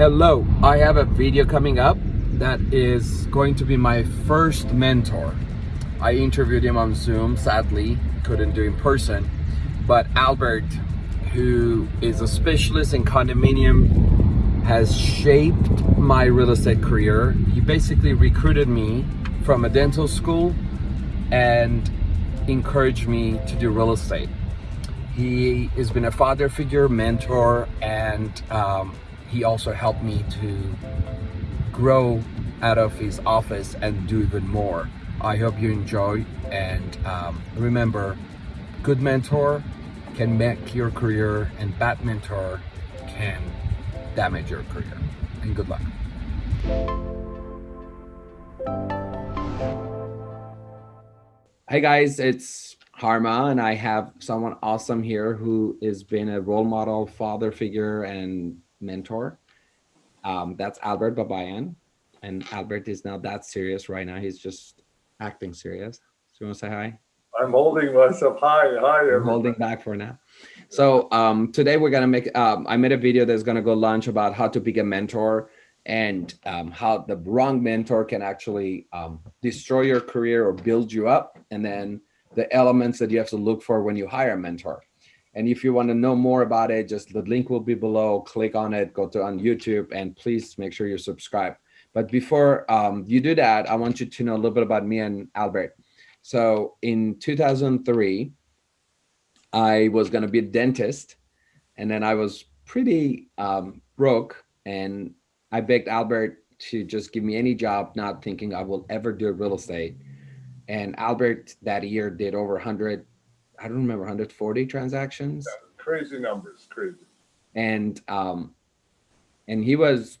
Hello, I have a video coming up that is going to be my first mentor. I interviewed him on Zoom, sadly, couldn't do in person, but Albert, who is a specialist in condominium, has shaped my real estate career. He basically recruited me from a dental school and encouraged me to do real estate. He has been a father figure, mentor, and um, he also helped me to grow out of his office and do even more. I hope you enjoy and um, remember, good mentor can make your career and bad mentor can damage your career. And good luck. Hey guys, it's Harma and I have someone awesome here who has been a role model, father figure, and mentor. Um, that's Albert Babayan. And Albert is not that serious right now. He's just acting serious. So you want to say hi? I'm holding myself. Hi, hi. I'm holding back for now. So um, today we're going to make, um, I made a video that's going to go launch about how to pick a mentor and um, how the wrong mentor can actually um, destroy your career or build you up. And then the elements that you have to look for when you hire a mentor. And if you want to know more about it, just the link will be below. Click on it, go to on YouTube, and please make sure you subscribe. But before um, you do that, I want you to know a little bit about me and Albert. So in 2003, I was going to be a dentist, and then I was pretty um, broke, and I begged Albert to just give me any job, not thinking I will ever do real estate. And Albert that year did over 100 I don't remember 140 transactions. Yeah, crazy numbers, crazy. And um, and he was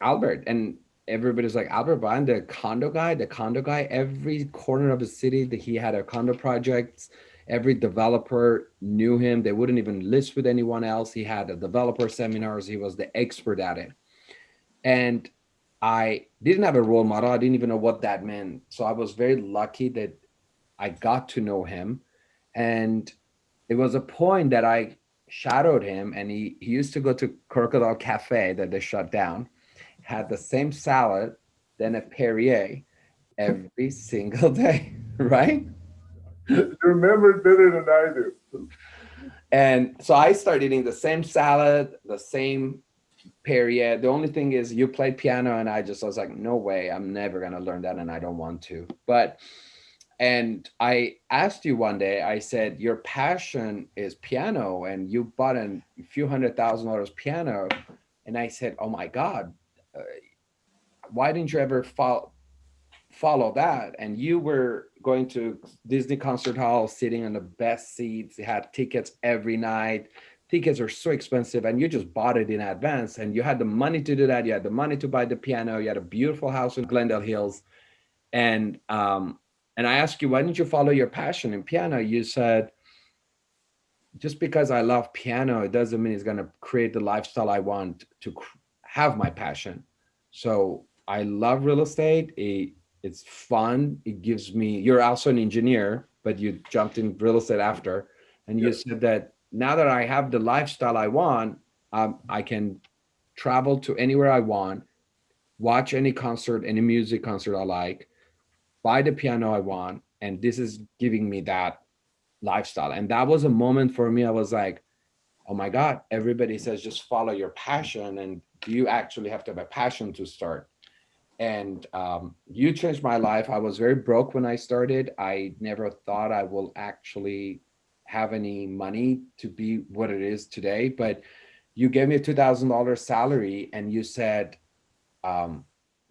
Albert, and everybody's like Albert Bond, the condo guy, the condo guy. Every corner of the city that he had a condo projects. Every developer knew him. They wouldn't even list with anyone else. He had a developer seminars. He was the expert at it. And I didn't have a role model. I didn't even know what that meant. So I was very lucky that I got to know him and it was a point that I shadowed him and he, he used to go to Crocodile Cafe that they shut down, had the same salad, then a Perrier every single day, right? You remember better than I do. And so I started eating the same salad, the same Perrier. The only thing is you played piano and I just I was like, no way, I'm never gonna learn that and I don't want to. But and I asked you one day, I said, your passion is piano and you bought a few hundred thousand dollars piano. And I said, oh my God, uh, why didn't you ever follow, follow that? And you were going to Disney Concert Hall, sitting on the best seats, had tickets every night. Tickets are so expensive and you just bought it in advance and you had the money to do that. You had the money to buy the piano. You had a beautiful house in Glendale Hills. And um, and I asked you, why didn't you follow your passion in piano? You said, just because I love piano, it doesn't mean it's going to create the lifestyle I want to have my passion. So I love real estate. It, it's fun. It gives me, you're also an engineer, but you jumped in real estate after. And you said that now that I have the lifestyle I want, um, I can travel to anywhere I want, watch any concert, any music concert I like, buy the piano I want, and this is giving me that lifestyle. And that was a moment for me. I was like, oh my God, everybody says just follow your passion. And you actually have to have a passion to start. And um, you changed my life. I was very broke when I started. I never thought I will actually have any money to be what it is today. But you gave me a $2,000 salary and you said, um,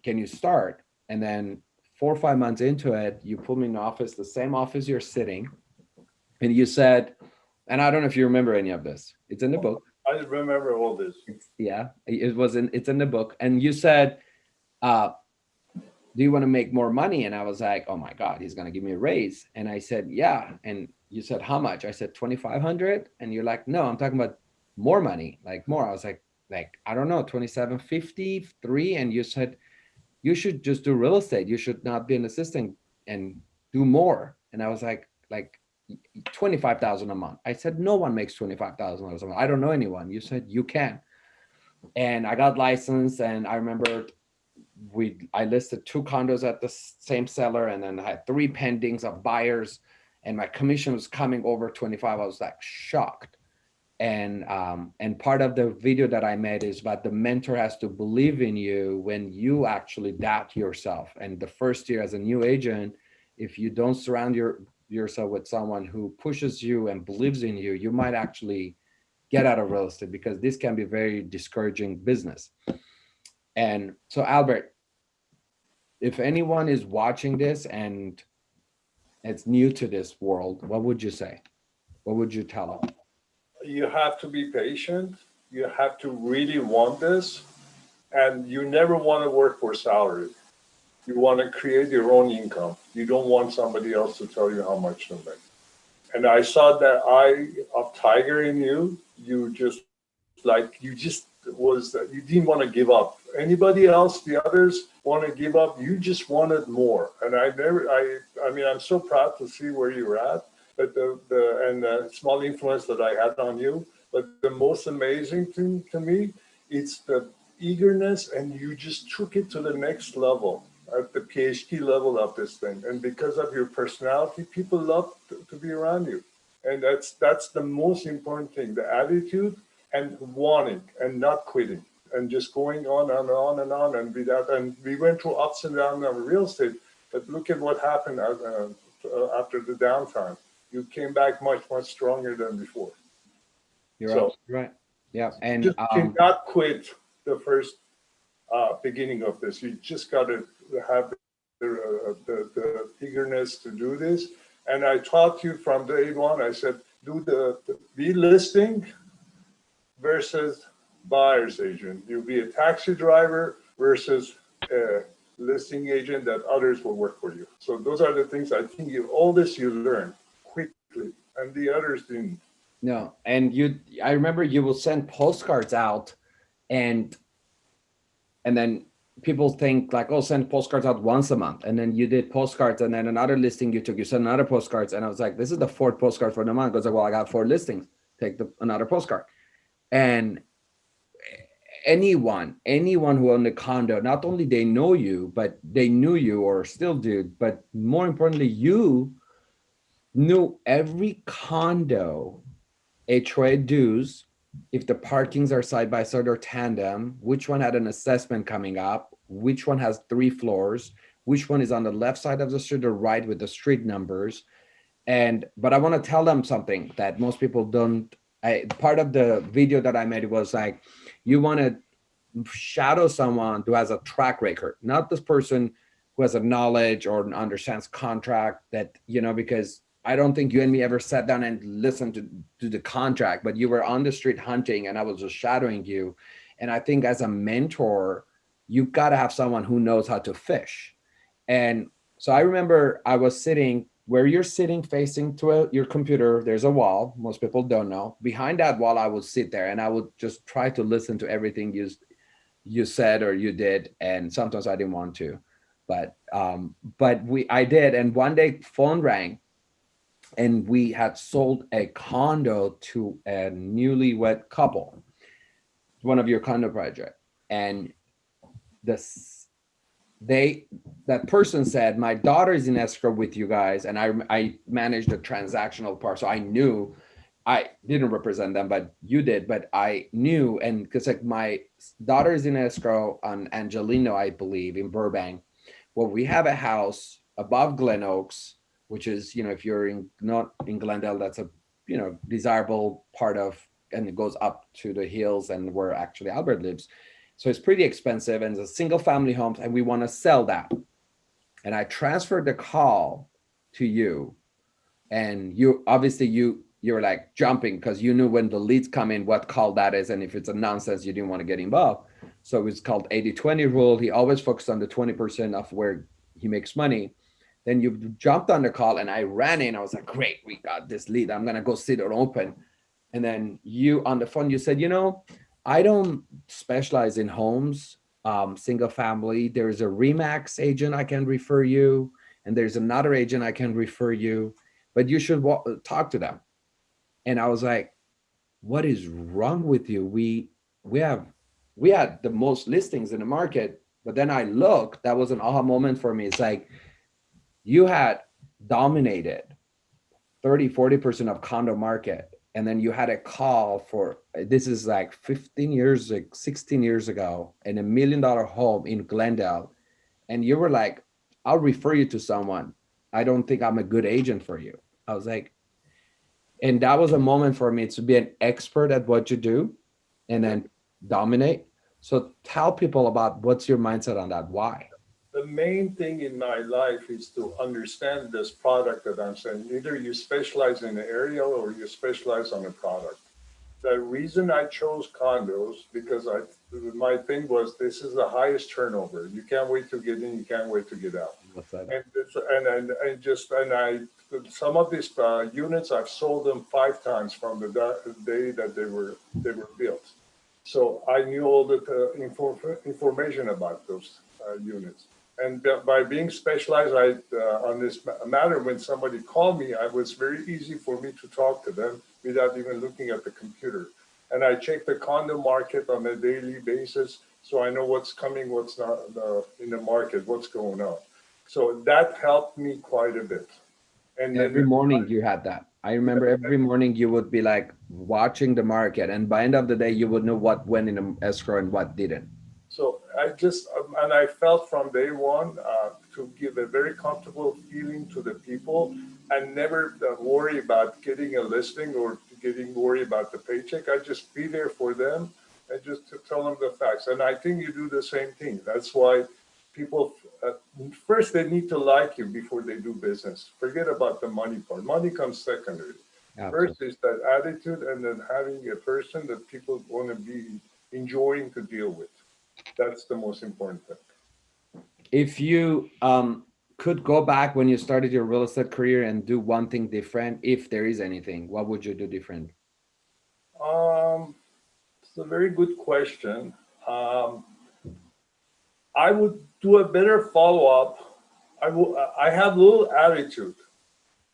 can you start? And then four or five months into it, you pulled me in the office, the same office you're sitting, and you said, and I don't know if you remember any of this. It's in the book. I remember all this. It's, yeah, it was in. It's in the book, and you said, uh, "Do you want to make more money?" And I was like, "Oh my God, he's gonna give me a raise." And I said, "Yeah." And you said, "How much?" I said, 2,500. And you're like, "No, I'm talking about more money, like more." I was like, "Like I don't know, 2750, three." And you said, you should just do real estate. You should not be an assistant and do more. And I was like, like 25,000 a month. I said, no one makes $25,000 a month. I don't know anyone. You said you can. and I got licensed and I remember we I listed two condos at the same seller and then I had three pendings of buyers and my commission was coming over 25. I was like shocked. And um, and part of the video that I made is about the mentor has to believe in you when you actually doubt yourself. And the first year as a new agent, if you don't surround your yourself with someone who pushes you and believes in you, you might actually get out of real estate because this can be very discouraging business. And so Albert, if anyone is watching this and it's new to this world, what would you say? What would you tell them? You have to be patient. You have to really want this. And you never want to work for salary. You want to create your own income. You don't want somebody else to tell you how much to make. And I saw that eye of tiger in you. You just like you just was that you didn't want to give up. Anybody else, the others want to give up. You just wanted more. And I never, I, I mean, I'm so proud to see where you're at. But the, the and the small influence that I had on you. But the most amazing thing to me, it's the eagerness, and you just took it to the next level at the PhD level of this thing. And because of your personality, people love to, to be around you. And that's that's the most important thing: the attitude and wanting and not quitting and just going on and on and on and without and we went through ups and downs of real estate but look at what happened uh, uh, after the downtime you came back much much stronger than before You're So- right. Yeah, and just um, cannot quit the first uh, beginning of this you just got to have the, uh, the, the eagerness to do this and i taught you from day one i said do the, the be listing versus buyer's agent. You'll be a taxi driver versus a listing agent that others will work for you. So those are the things I think you all this you learn and the others didn't. no, and you, I remember you will send postcards out and and then people think like, oh, send postcards out once a month. And then you did postcards and then another listing you took, you sent another postcards. And I was like, this is the fourth postcard for the month. I like, well, I got four listings. Take the another postcard. And anyone, anyone who owned a condo, not only they know you, but they knew you or still do, but more importantly, you knew every condo HOA dues, if the parkings are side by side or tandem, which one had an assessment coming up, which one has three floors, which one is on the left side of the street or right with the street numbers. And, but I want to tell them something that most people don't. I, part of the video that I made was like, you want to shadow someone who has a track record, not this person who has a knowledge or understands contract that, you know, because I don't think you and me ever sat down and listened to, to the contract, but you were on the street hunting and I was just shadowing you. And I think as a mentor, you've got to have someone who knows how to fish. And so I remember I was sitting where you're sitting facing to a, your computer, there's a wall. Most people don't know. Behind that wall, I would sit there and I would just try to listen to everything you, you said or you did. And sometimes I didn't want to, but, um, but we, I did. And one day phone rang and we had sold a condo to a newlywed couple, one of your condo project. And this, they, that person said, my daughter is in escrow with you guys. And I, I managed the transactional part. So I knew I didn't represent them, but you did, but I knew. And because like my daughter is in escrow on Angeleno, I believe in Burbank. Well, we have a house above Glen Oaks, which is, you know, if you're in not in Glendale, that's a, you know, desirable part of, and it goes up to the hills and where actually Albert lives. So it's pretty expensive and it's a single family home and we want to sell that. And I transferred the call to you and you obviously you you're like jumping because you knew when the leads come in what call that is and if it's a nonsense you didn't want to get involved so it's called 80-20 rule he always focused on the 20% of where he makes money then you jumped on the call and i ran in i was like great we got this lead i'm gonna go sit it open and then you on the phone you said you know i don't specialize in homes um, single family there's a remax agent i can refer you and there's another agent i can refer you but you should talk to them and I was like, what is wrong with you? We we have we had the most listings in the market. But then I looked, that was an aha moment for me. It's like you had dominated 30, 40% of condo market. And then you had a call for, this is like 15 years, like 16 years ago, in a million dollar home in Glendale. And you were like, I'll refer you to someone. I don't think I'm a good agent for you. I was like, and that was a moment for me to be an expert at what you do and then dominate. So tell people about what's your mindset on that. Why? The main thing in my life is to understand this product that I'm saying. Either you specialize in an area or you specialize on a product. The reason I chose condos because I my thing was this is the highest turnover. You can't wait to get in. You can't wait to get out. And and and, and just and I some of these uh, units I've sold them five times from the day that they were they were built. So I knew all the uh, info, information about those uh, units. And by being specialized I, uh, on this matter, when somebody called me, it was very easy for me to talk to them without even looking at the computer. And I check the condo market on a daily basis, so I know what's coming, what's not uh, in the market, what's going on. So that helped me quite a bit. And every morning you had that. I remember every morning you would be like watching the market, and by end of the day you would know what went in escrow and what didn't. So I just um, and I felt from day one uh, to give a very comfortable feeling to the people and never uh, worry about getting a listing or getting worried about the paycheck. I just be there for them and just to tell them the facts. And I think you do the same thing. That's why people uh, first they need to like you before they do business. Forget about the money part. Money comes secondary. Absolutely. First is that attitude, and then having a person that people want to be enjoying to deal with. That's the most important thing. If you um, could go back when you started your real estate career and do one thing different, if there is anything, what would you do different? Um, it's a very good question. Um, I would do a better follow-up. I will. I have a little attitude,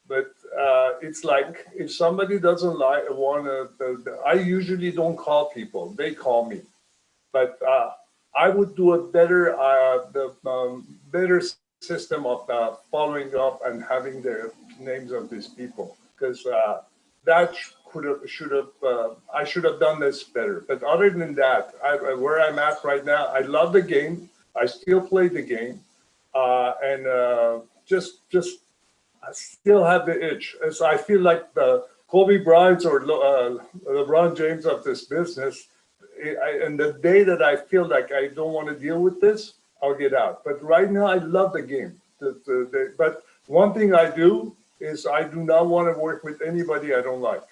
but uh, it's like if somebody doesn't like want to, I usually don't call people. They call me, but uh, I would do a better, uh, the um, better system of uh, following up and having the names of these people because uh, that could have, should have, uh, I should have done this better. But other than that, I, where I'm at right now, I love the game. I still play the game, uh, and uh, just just I still have the itch. As I feel like the Kobe Bryant or uh, LeBron James of this business. I, and the day that I feel like I don't want to deal with this, I'll get out. But right now, I love the game. The, the, the, but one thing I do is I do not want to work with anybody I don't like.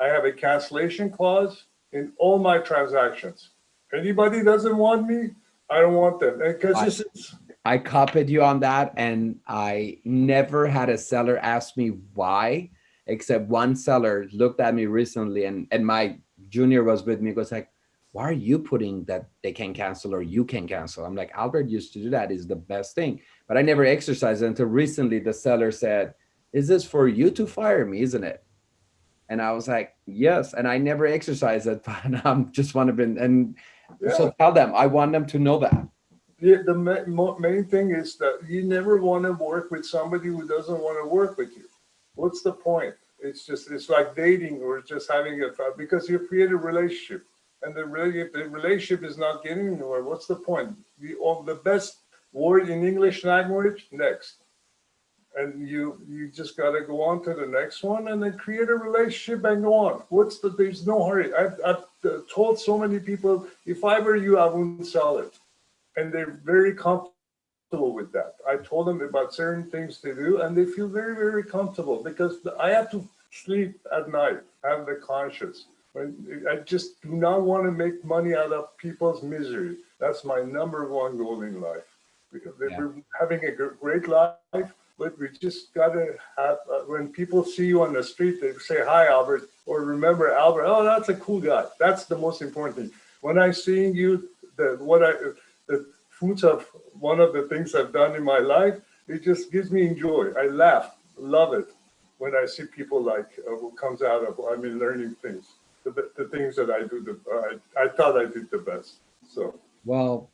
I have a cancellation clause in all my transactions. Anybody doesn't want me, I don't want them because this is. I copied you on that, and I never had a seller ask me why, except one seller looked at me recently, and and my junior was with me. Was like, why are you putting that they can cancel or you can cancel? I'm like, Albert used to do that. Is the best thing, but I never exercised until recently. The seller said, "Is this for you to fire me? Isn't it?" And I was like, yes. And I never exercised it, but I'm just want to be, and yeah. So tell them, I want them to know that. Yeah, the main thing is that you never want to work with somebody who doesn't want to work with you. What's the point? It's just, it's like dating or just having a, because you create a relationship and the, the relationship is not getting anywhere. What's the point? The, the best word in English language, next. And you you just got to go on to the next one and then create a relationship and go on. What's the there's no hurry. I've, I've uh, told so many people if i were you i wouldn't sell it. And they're very comfortable with that. I told them about certain things to do and they feel very very comfortable because i have to sleep at night have the conscience i just do not want to make money out of people's misery that's my number one goal in life because they're having a great life but we just got to have, uh, when people see you on the street, they say, hi, Albert, or remember Albert, oh, that's a cool guy. That's the most important thing. When I seeing you, the, what I, the fruits of one of the things I've done in my life, it just gives me joy. I laugh, love it when I see people like uh, who comes out of, I mean, learning things, the, the things that I do, the, I, I thought I did the best. So Well,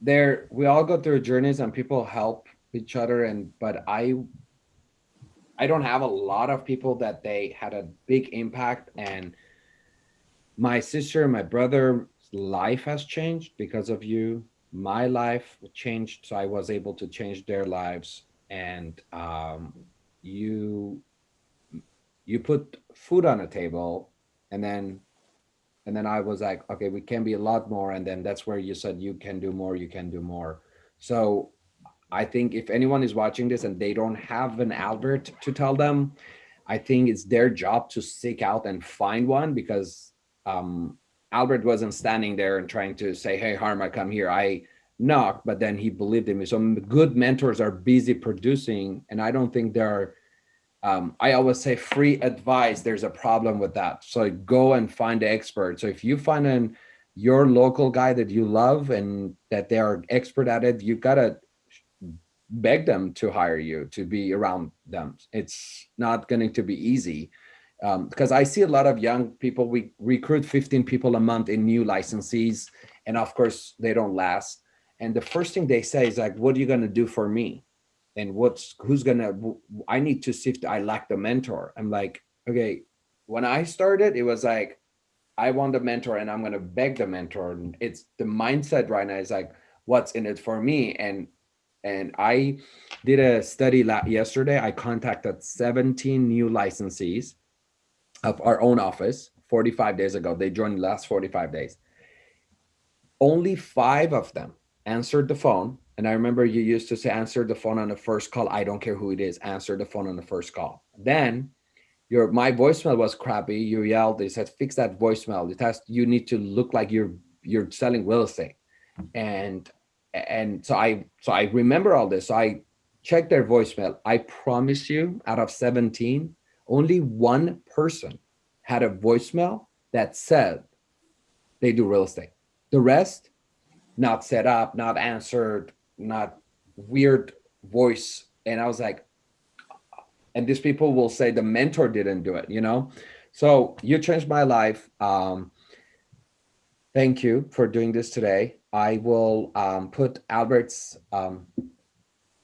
there we all go through journeys and people help each other and but I I don't have a lot of people that they had a big impact and my sister, my brother's life has changed because of you. My life changed so I was able to change their lives and um you you put food on a table and then and then I was like, okay, we can be a lot more. And then that's where you said you can do more, you can do more. So I think if anyone is watching this and they don't have an Albert to tell them, I think it's their job to seek out and find one because um, Albert wasn't standing there and trying to say, hey, Harma, come here. I knocked, but then he believed in me. So good mentors are busy producing. And I don't think there are um, I always say free advice, there's a problem with that. So go and find the expert. So if you find an your local guy that you love and that they are expert at it, you gotta beg them to hire you to be around them. It's not going to be easy um, because I see a lot of young people, we recruit 15 people a month in new licensees. And of course they don't last. And the first thing they say is like, what are you going to do for me? And what's who's gonna i need to see if i lack the mentor. I'm like okay when i started it was like i want a mentor and i'm gonna beg the mentor. And it's the mindset right now is like what's in it for me? And and i did a study yesterday. I contacted 17 new licensees of our own office 45 days ago. They joined the last 45 days. Only five of them answered the phone and I remember you used to say, answer the phone on the first call. I don't care who it is, answer the phone on the first call. Then your my voicemail was crappy. You yelled, they said, fix that voicemail. It has you need to look like you're you're selling real estate. And and so I so I remember all this. So I checked their voicemail. I promise you, out of 17, only one person had a voicemail that said they do real estate. The rest, not set up, not answered, not weird voice. And I was like, and these people will say the mentor didn't do it, you know? So you changed my life. Um, thank you for doing this today. I will um, put Albert's um,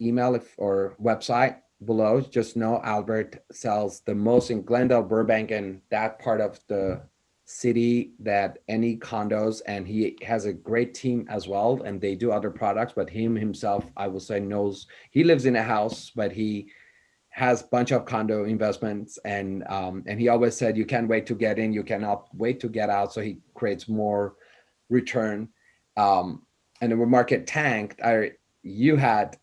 email if, or website below. Just know Albert sells the most in Glendale, Burbank, and that part of the city that any condos and he has a great team as well and they do other products but him himself i will say knows he lives in a house but he has bunch of condo investments and um, and he always said you can't wait to get in you cannot wait to get out. So he creates more return. Um, and the market tanked I, you had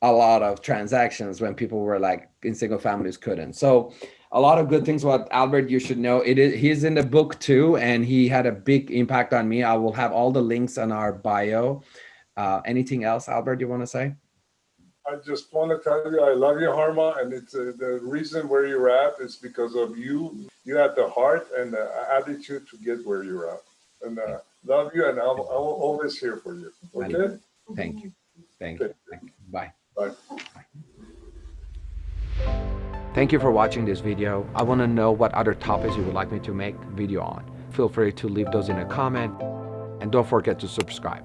a lot of transactions when people were like in single families couldn't. So a lot of good things about Albert you should know. It is he's in the book too, and he had a big impact on me. I will have all the links on our bio. Uh, anything else, Albert, you want to say? I just want to tell you I love you, Harma, and it's uh, the reason where you're at is because of you. You had the heart and the attitude to get where you're at, and uh, love you, and I'll, I will always here for you. Okay. Thank you. Thank you. Thank you. Bye. Bye. Thank you for watching this video. I want to know what other topics you would like me to make video on. Feel free to leave those in a comment and don't forget to subscribe.